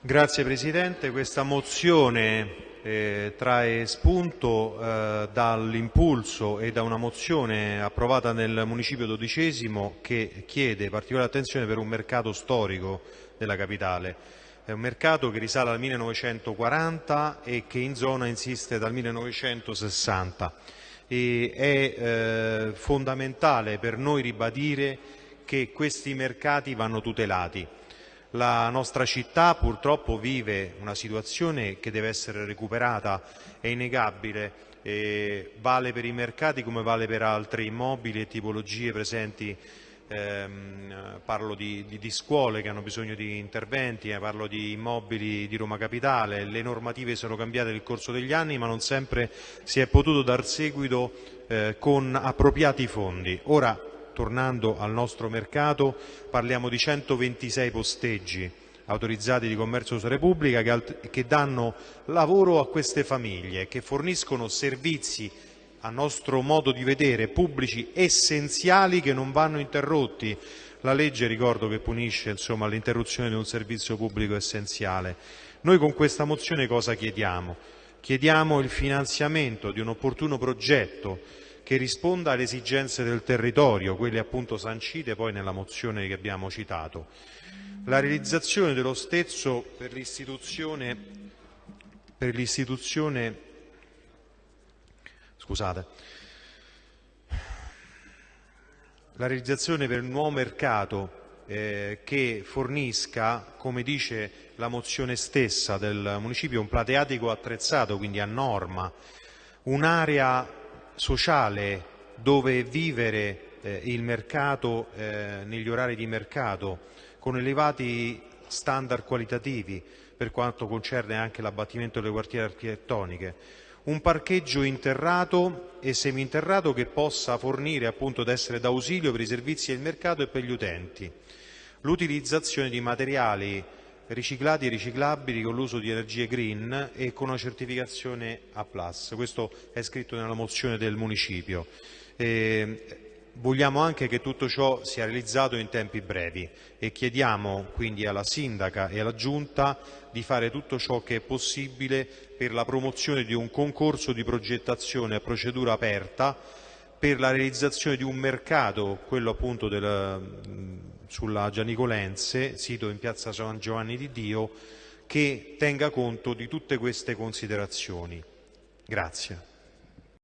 Grazie Presidente, questa mozione eh, trae spunto eh, dall'impulso e da una mozione approvata nel Municipio XII che chiede particolare attenzione per un mercato storico della capitale. È un mercato che risale al 1940 e che in zona insiste dal 1960 e è eh, fondamentale per noi ribadire che questi mercati vanno tutelati. La nostra città purtroppo vive una situazione che deve essere recuperata, è innegabile, e vale per i mercati come vale per altri immobili e tipologie presenti. Ehm, parlo di, di, di, scuole che hanno bisogno di interventi, eh, parlo di immobili di Roma Capitale, le normative sono cambiate nel corso degli anni ma non sempre si è potuto dar seguito eh, con appropriati fondi. Ora tornando al nostro mercato, parliamo di 126 posteggi autorizzati di commercio uso Repubblica che, che danno lavoro a queste famiglie, che forniscono servizi a nostro modo di vedere pubblici essenziali che non vanno interrotti. La legge ricordo che punisce l'interruzione di un servizio pubblico essenziale. Noi con questa mozione cosa chiediamo? Chiediamo il finanziamento di un opportuno progetto che risponda alle esigenze del territorio, quelle appunto sancite poi nella mozione che abbiamo citato. La realizzazione dello stesso per l'istituzione, scusate, la realizzazione per un nuovo mercato eh, che fornisca, come dice la mozione stessa del municipio, un plateatico attrezzato, quindi a norma, un'area sociale dove vivere eh, il mercato eh, negli orari di mercato con elevati standard qualitativi per quanto concerne anche l'abbattimento delle quartiere architettoniche, un parcheggio interrato e seminterrato che possa fornire appunto ad essere d'ausilio per i servizi del mercato e per gli utenti, l'utilizzazione di materiali riciclati e riciclabili con l'uso di energie green e con una certificazione A+. Questo è scritto nella mozione del Municipio. E vogliamo anche che tutto ciò sia realizzato in tempi brevi e chiediamo quindi alla Sindaca e alla Giunta di fare tutto ciò che è possibile per la promozione di un concorso di progettazione a procedura aperta per la realizzazione di un mercato, quello appunto del, sulla Gianicolense, sito in piazza San Giovanni di Dio, che tenga conto di tutte queste considerazioni. Grazie.